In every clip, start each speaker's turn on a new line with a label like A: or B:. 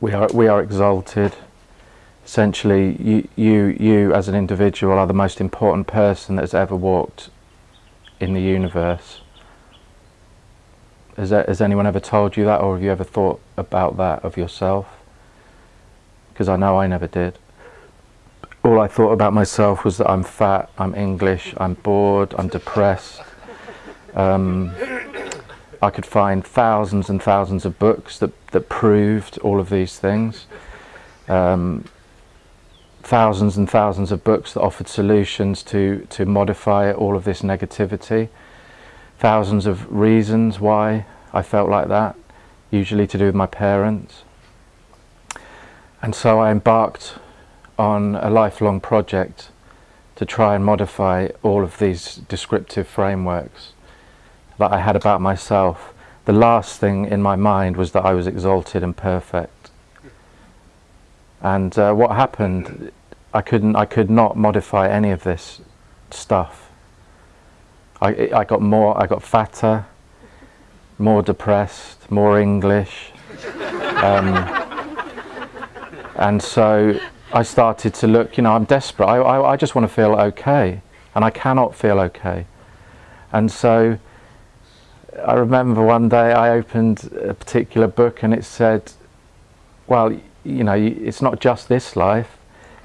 A: we are we are exalted. Essentially, you you you as an individual are the most important person that has ever walked in the universe. Has, has anyone ever told you that, or have you ever thought about that of yourself? Because I know I never did. All I thought about myself was that I'm fat, I'm English, I'm bored, I'm depressed. Um, I could find thousands and thousands of books that, that proved all of these things. Um, thousands and thousands of books that offered solutions to, to modify all of this negativity. Thousands of reasons why I felt like that, usually to do with my parents. And so I embarked on a lifelong project to try and modify all of these descriptive frameworks that I had about myself, the last thing in my mind was that I was exalted and perfect. And uh, what happened, I couldn't, I could not modify any of this stuff. I, I got more, I got fatter, more depressed, more English. Um, and so I started to look, you know, I'm desperate. I, I, I just want to feel okay. And I cannot feel okay. And so I remember one day I opened a particular book and it said, well, you know, it's not just this life.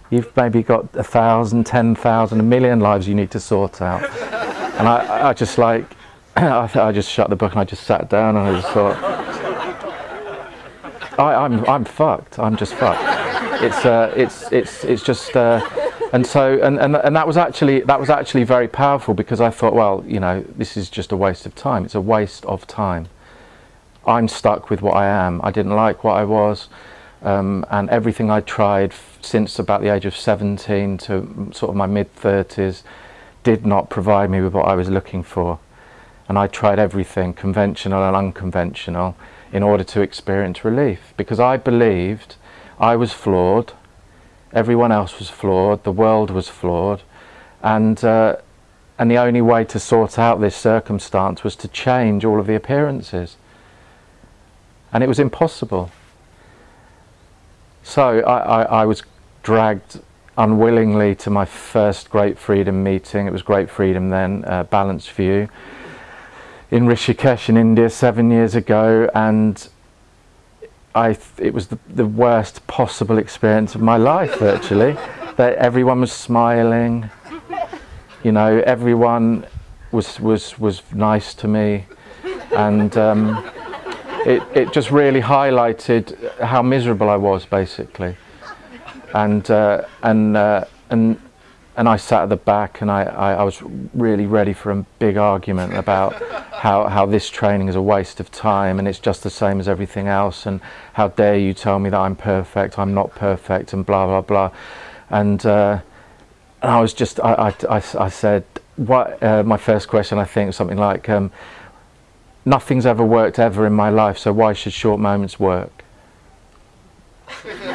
A: You've maybe got a thousand, ten thousand, a million lives you need to sort out. and I, I just like, I, I just shut the book and I just sat down and I just thought, I, I'm, I'm fucked. I'm just fucked. It's, uh, it's, it's, it's just, uh, and so and, and and that was actually that was actually very powerful because I thought well you know this is just a waste of time. It's a waste of time. I'm stuck with what I am. I didn't like what I was. Um, and everything I tried since about the age of 17 to sort of my mid 30s did not provide me with what I was looking for. And I tried everything conventional and unconventional in order to experience relief because I believed I was flawed everyone else was flawed, the world was flawed, and uh, and the only way to sort out this circumstance was to change all of the appearances. And it was impossible. So I, I, I was dragged unwillingly to my first Great Freedom meeting. It was Great Freedom then, uh, Balanced View, in Rishikesh in India seven years ago. And I it was the, the worst possible experience of my life virtually. That everyone was smiling. You know everyone was was was nice to me. And um, it, it just really highlighted how miserable I was basically. And uh, and uh, and and I sat at the back and I, I, I, was really ready for a big argument about how, how this training is a waste of time and it's just the same as everything else and how dare you tell me that I'm perfect, I'm not perfect and blah blah blah and, uh, and I was just, I, I, I said, what, uh, my first question I think something like, um, nothing's ever worked ever in my life so why should short moments work?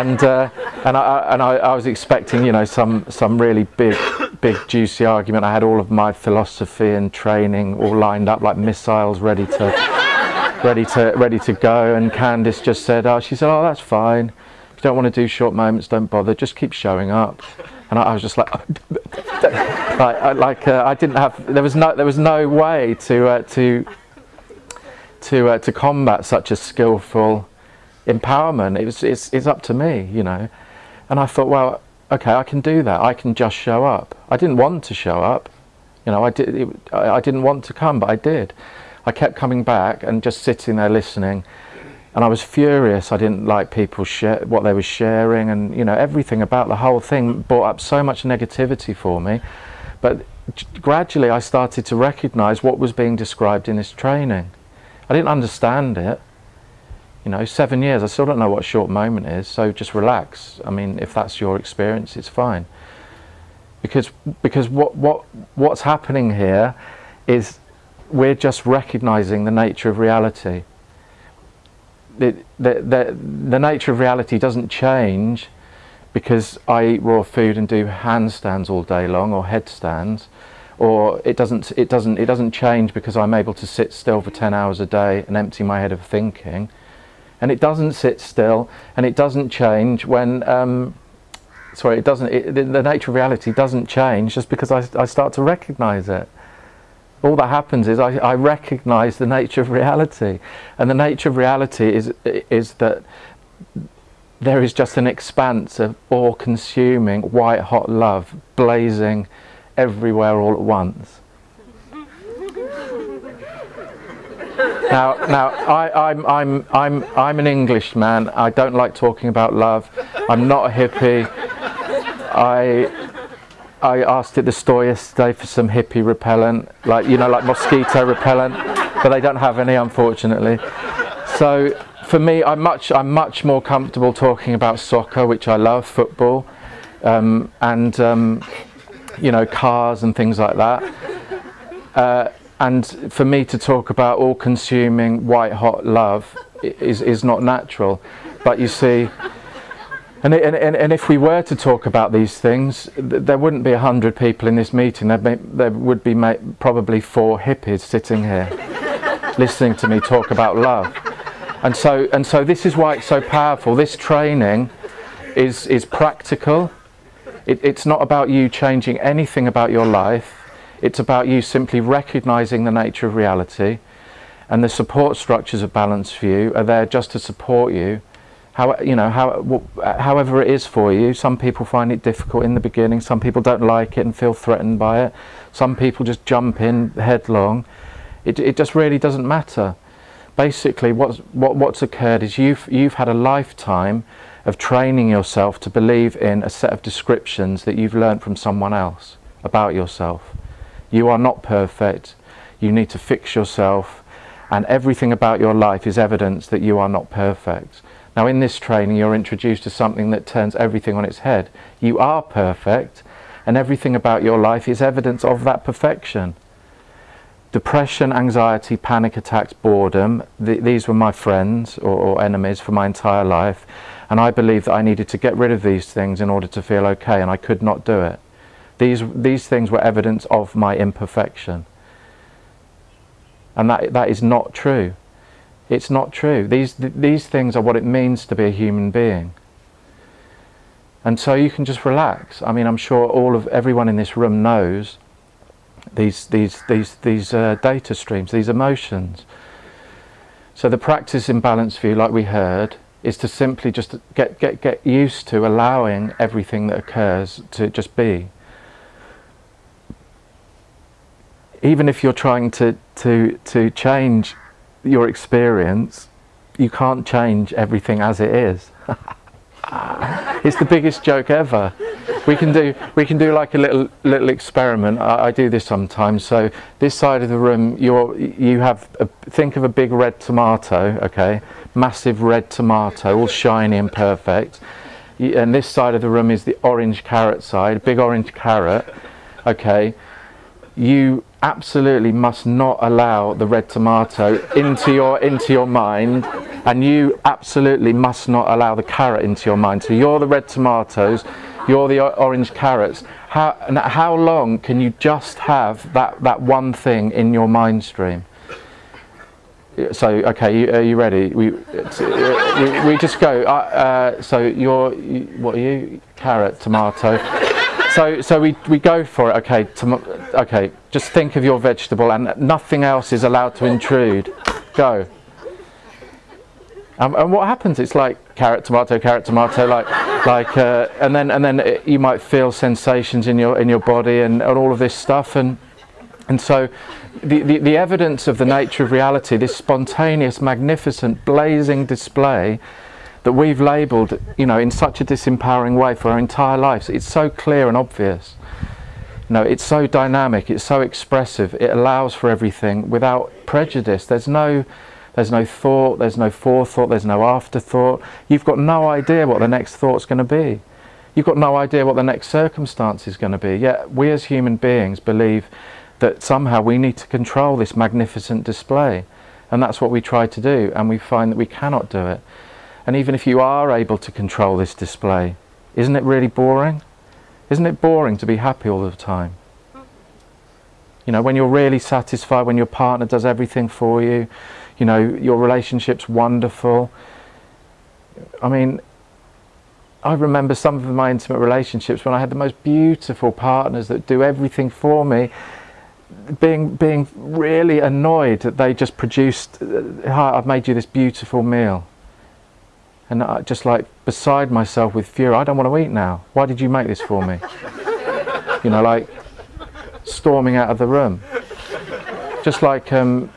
A: and uh, and I and I, I, was expecting you know some some really big big juicy argument. I had all of my philosophy and training all lined up like missiles ready to ready to ready to go. And Candice just said, oh, she said, oh, that's fine. If you don't want to do short moments, don't bother. Just keep showing up. And I, I was just like, like, I, like uh, I didn't have. There was no there was no way to uh, to to uh, to combat such a skillful empowerment. It was, it's, it's up to me, you know. And I thought, well, okay, I can do that. I can just show up. I didn't want to show up. You know, I, did, it, I didn't want to come, but I did. I kept coming back and just sitting there listening. And I was furious. I didn't like people share what they were sharing, and you know everything about the whole thing brought up so much negativity for me. But gradually, I started to recognise what was being described in this training. I didn't understand it, you know, seven years, I still don't know what a short moment is, so just relax. I mean, if that's your experience, it's fine. Because, because what, what, what's happening here is we're just recognizing the nature of reality. The, the, the, the nature of reality doesn't change because I eat raw food and do handstands all day long or headstands or it doesn't it doesn't it doesn't change because I'm able to sit still for 10 hours a day and empty my head of thinking and it doesn't sit still and it doesn't change when um, sorry it doesn't it, the, nature of reality doesn't change just because I, I start to recognize it. All that happens is I, I recognize the nature of reality. And the nature of reality is is that there is just an expanse of all-consuming white hot love blazing everywhere all at once now, now I, am I'm, I'm, I'm, I'm an Englishman. I don't like talking about love. I'm not a hippie. I, I asked at the store yesterday for some hippie repellent, like you know, like mosquito repellent, but they don't have any, unfortunately. So for me, I'm much, I'm much more comfortable talking about soccer, which I love, football, um, and um, you know, cars and things like that. Uh, and for me to talk about all-consuming white-hot love is is not natural. But you see, and, and, and if we were to talk about these things, there wouldn't be a hundred people in this meeting. There, there would be probably four hippies sitting here, listening to me talk about love. And so, and so this is why it's so powerful. This training is is practical. It, it's not about you changing anything about your life it's about you simply recognizing the nature of reality and the support structures of balanced view are there just to support you. How you know how however it is for you. Some people find it difficult in the beginning. Some people don't like it and feel threatened by it. Some people just jump in headlong. It, it just really doesn't matter. Basically what's what, what's occurred is you've you've had a lifetime of training yourself to believe in a set of descriptions that you've learned from someone else about yourself you are not perfect. You need to fix yourself and everything about your life is evidence that you are not perfect. Now in this training you're introduced to something that turns everything on its head. You are perfect and everything about your life is evidence of that perfection. Depression, anxiety, panic attacks, boredom, th these were my friends or, or enemies for my entire life and I believed that I needed to get rid of these things in order to feel okay and I could not do it. These, these things were evidence of my imperfection. And that, that is not true. It's not true. These, th these things are what it means to be a human being. And so you can just relax. I mean, I'm sure all of everyone in this room knows these, these, these, these uh, data streams, these emotions. So the practice in balanced view, like we heard, is to simply just get, get, get used to allowing everything that occurs to just be. Even if you're trying to, to, to change your experience, you can't change everything as it is. it's the biggest joke ever. We can do we can do like a little little experiment. I, I do this sometimes. So this side of the room, you're you have a, think of a big red tomato, okay, massive red tomato, all shiny and perfect. And this side of the room is the orange carrot side, big orange carrot, okay. You absolutely must not allow the red tomato into your into your mind and you absolutely must not allow the carrot into your mind. So you're the red tomatoes you're the orange carrots. How how long can you just have that that one thing in your mind stream? So okay you, are you ready? We we, we just go uh, uh, so you're you, what are you? Carrot tomato so, so we, we go for it, okay, okay, just think of your vegetable and nothing else is allowed to intrude. Go. Um, and what happens? It's like carrot, tomato, carrot, tomato, like, like, uh, and then and then it, you might feel sensations in your in your body and, and all of this stuff, and and so the, the the evidence of the nature of reality, this spontaneous, magnificent, blazing display that we've labelled, you know, in such a disempowering way for our entire lives. It's so clear and obvious. You know, it's so dynamic, it's so expressive, it allows for everything without prejudice. There's no, there's no thought, there's no forethought, there's no afterthought. You've got no idea what the next thought's going to be. You've got no idea what the next circumstance is going to be. Yet we as human beings believe that somehow we need to control this magnificent display. And that's what we try to do, and we find that we cannot do it. And even if you are able to control this display, isn't it really boring? Isn't it boring to be happy all the time? You know, when you're really satisfied, when your partner does everything for you, you know, your relationship's wonderful, I mean, I remember some of my intimate relationships when I had the most beautiful partners that do everything for me, being being really annoyed that they just produced, uh, I've made you this beautiful meal. And I just like beside myself with fury, I don't want to eat now. Why did you make this for me? you know, like storming out of the room. Just like, um,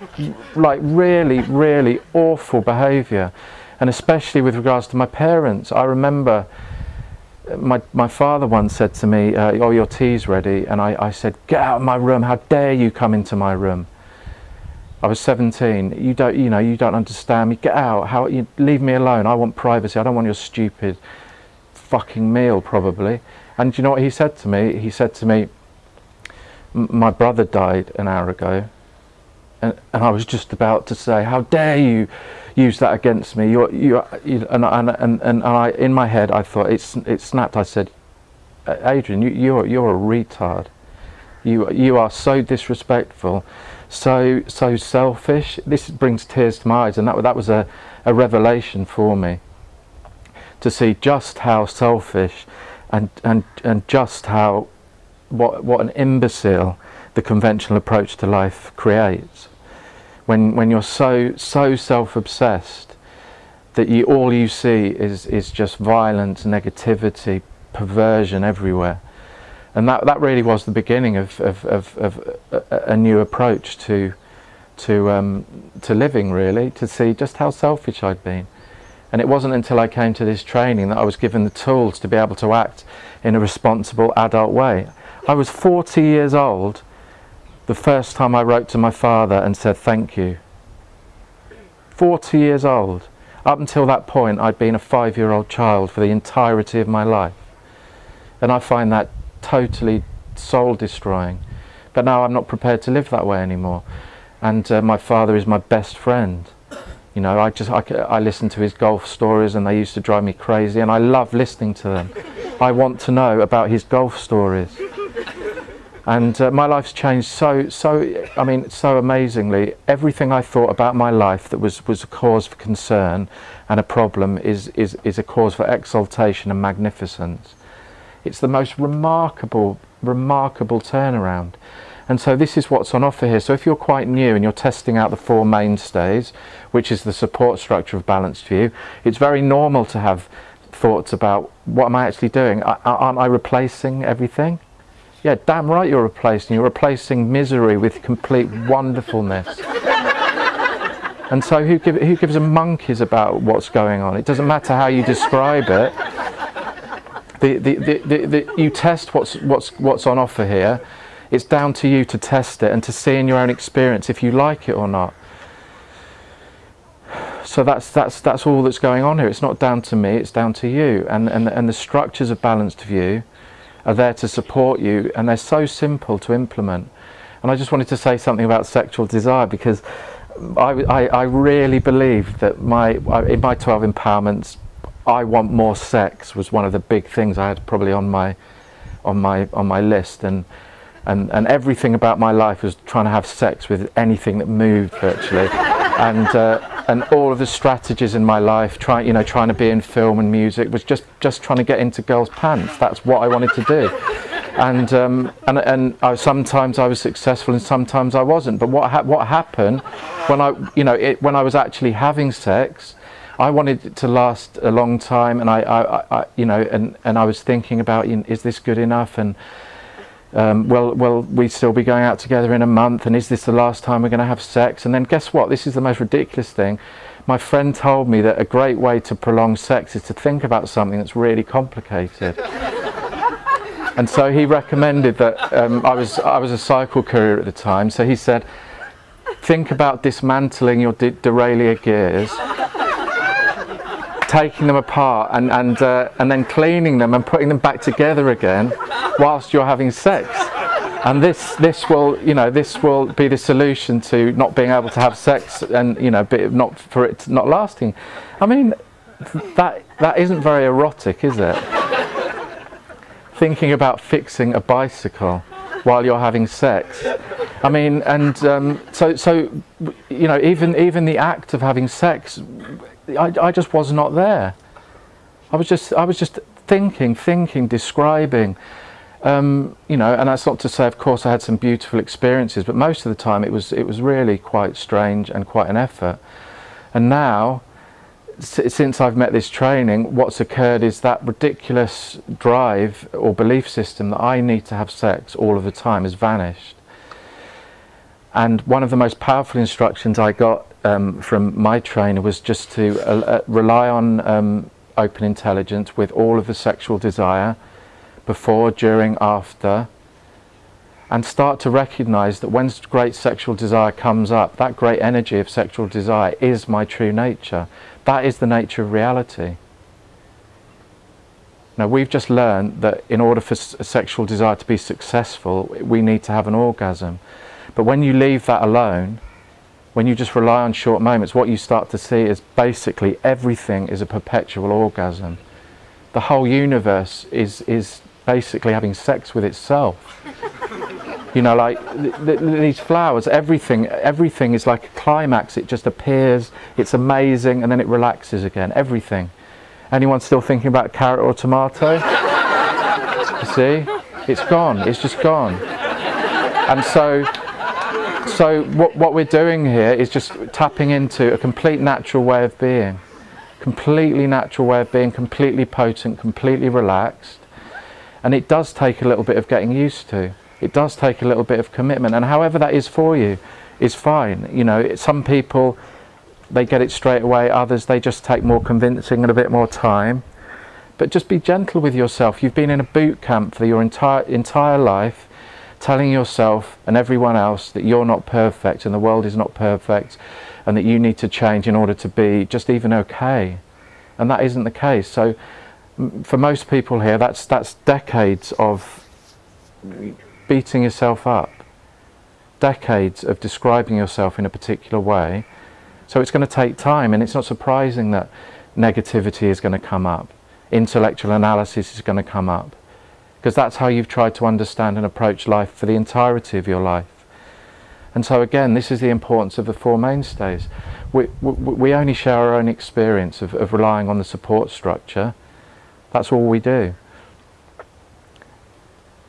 A: like really, really awful behaviour. And especially with regards to my parents. I remember my, my father once said to me, uh, oh, your tea's ready. And I, I said, get out of my room. How dare you come into my room? I was 17. You don't, you know, you don't understand me. Get out. How you leave me alone? I want privacy. I don't want your stupid fucking meal, probably. And you know what he said to me? He said to me, "My brother died an hour ago," and, and I was just about to say, "How dare you use that against me?" You're, you, you and, and, and, and I, in my head, I thought it, it snapped. I said, "Adrian, you, you're, you're a retard. You, you are so disrespectful." So so selfish. This brings tears to my eyes, and that that was a, a revelation for me to see just how selfish and and and just how what what an imbecile the conventional approach to life creates. When when you're so so self-obsessed that you all you see is is just violence, negativity, perversion everywhere and that that really was the beginning of of, of, of a, a, new approach to to um, to living really to see just how selfish I'd been. And it wasn't until I came to this training that I was given the tools to be able to act in a responsible adult way. I was 40 years old the first time I wrote to my father and said thank you. 40 years old. Up until that point I'd been a five-year-old child for the entirety of my life. And I find that totally soul destroying. But now I'm not prepared to live that way anymore. And uh, my father is my best friend. You know, I just I, I listen to his golf stories and they used to drive me crazy and I love listening to them. I want to know about his golf stories. And uh, my life's changed so, so, I mean, so amazingly. Everything I thought about my life that was, was a cause for concern and a problem is, is, is a cause for exaltation and magnificence. It's the most remarkable, remarkable turnaround. And so this is what's on offer here. So if you're quite new and you're testing out the four mainstays, which is the support structure of Balanced View, it's very normal to have thoughts about what am I actually doing? Aren't I replacing everything? Yeah, damn right you're replacing. You're replacing misery with complete wonderfulness. and so who, give, who gives a monkeys about what's going on? It doesn't matter how you describe it the, the, the, you test what's, what's, what's on offer here. It's down to you to test it and to see in your own experience if you like it or not. So that's, that's, that's all that's going on here. It's not down to me, it's down to you. And, and, and the structures of Balanced View are there to support you and they're so simple to implement. And I just wanted to say something about sexual desire because I, I, I really believe that my, in my 12 empowerments I want more sex was one of the big things I had probably on my on my on my list. And and and everything about my life was trying to have sex with anything that moved virtually. And uh, and all of the strategies in my life trying you know trying to be in film and music was just just trying to get into girls pants. That's what I wanted to do. And um, and and I, sometimes I was successful and sometimes I wasn't. But what ha what happened when I you know it, when I was actually having sex I wanted it to last a long time, and I, I, I you know, and and I was thinking about, you know, is this good enough? And um, well, well, we still be going out together in a month, and is this the last time we're going to have sex? And then guess what? This is the most ridiculous thing. My friend told me that a great way to prolong sex is to think about something that's really complicated. and so he recommended that um, I was I was a cycle courier at the time. So he said, think about dismantling your de derailleur gears taking them apart and, and, uh, and then cleaning them and putting them back together again whilst you're having sex. And this, this will, you know, this will be the solution to not being able to have sex and, you know, not for it not lasting. I mean, that, that isn't very erotic, is it? Thinking about fixing a bicycle while you're having sex. I mean, and um, so, so, you know, even, even the act of having sex I, I just was not there. I was just, I was just thinking, thinking, describing. Um, you know, and that's not to say, of course, I had some beautiful experiences, but most of the time it was, it was really quite strange and quite an effort. And now, since I've met this training, what's occurred is that ridiculous drive or belief system that I need to have sex all of the time has vanished. And one of the most powerful instructions I got um, from my trainer was just to uh, uh, rely on um, open intelligence with all of the sexual desire before, during, after, and start to recognize that when great sexual desire comes up, that great energy of sexual desire is my true nature. That is the nature of reality. Now we've just learned that in order for sexual desire to be successful, we need to have an orgasm. But when you leave that alone, when you just rely on short moments, what you start to see is basically everything is a perpetual orgasm. The whole universe is, is basically having sex with itself. you know, like th th these flowers, everything, everything is like a climax. It just appears, it's amazing, and then it relaxes again. Everything. Anyone still thinking about carrot or tomato? you see, it's gone. It's just gone. And so, so what what we're doing here is just tapping into a complete natural way of being, completely natural way of being, completely potent, completely relaxed and it does take a little bit of getting used to. It does take a little bit of commitment. And however that is for you is fine. You know, some people, they get it straight away. Others, they just take more convincing and a bit more time. But just be gentle with yourself. You've been in a boot camp for your entire, entire life telling yourself and everyone else that you're not perfect and the world is not perfect and that you need to change in order to be just even okay. And that isn't the case. So for most people here, that's, that's decades of beating yourself up, decades of describing yourself in a particular way. So it's going to take time, and it's not surprising that negativity is going to come up, intellectual analysis is going to come up, because that's how you've tried to understand and approach life for the entirety of your life. And so again, this is the importance of the Four Mainstays. We, we, we only share our own experience of, of relying on the support structure, that's all we do.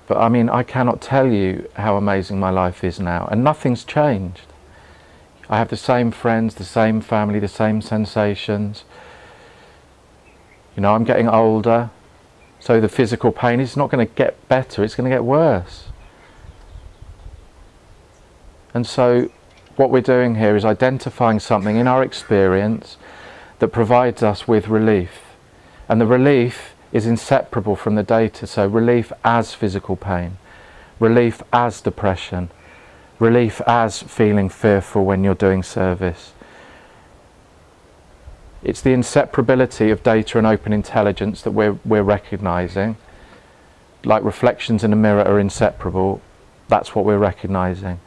A: But I mean, I cannot tell you how amazing my life is now, and nothing's changed. I have the same friends, the same family, the same sensations. You know, I'm getting older, so the physical pain is not going to get better, it's going to get worse. And so what we're doing here is identifying something in our experience that provides us with relief. And the relief is inseparable from the data. So relief as physical pain, relief as depression, relief as feeling fearful when you're doing service. It's the inseparability of data and open intelligence that we're, we're recognizing. Like reflections in a mirror are inseparable, that's what we're recognizing.